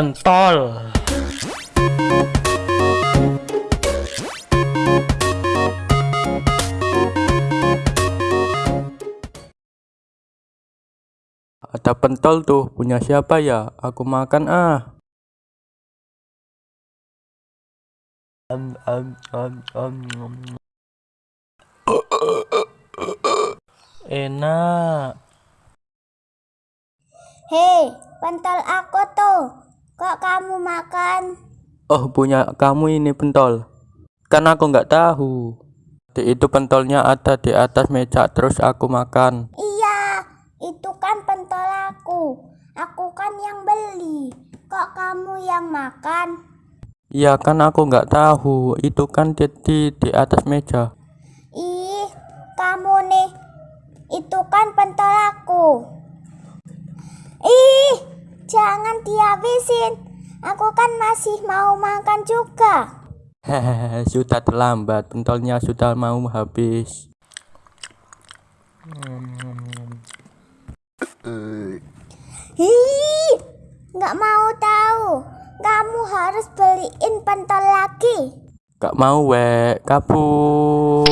pentol Ada pentol tuh, punya siapa ya? Aku makan ah. Enak Hei, pentol aku tuh. Kok kamu makan? Oh, punya kamu ini pentol. Kan aku nggak tahu. Di itu pentolnya ada di atas meja terus aku makan. Iya, itu kan pentol aku. Aku kan yang beli. Kok kamu yang makan? Iya kan aku nggak tahu. Itu kan di, di di atas meja. Ih, kamu nih. Itu kan pentol aku. Ih, jangan dihabisin. Aku kan masih mau makan juga. Hehehe, sudah terlambat. Pentolnya sudah mau habis. Ih, nggak mau tahu. Kamu harus beliin pentol lagi. Gak mau, wek. Kabur.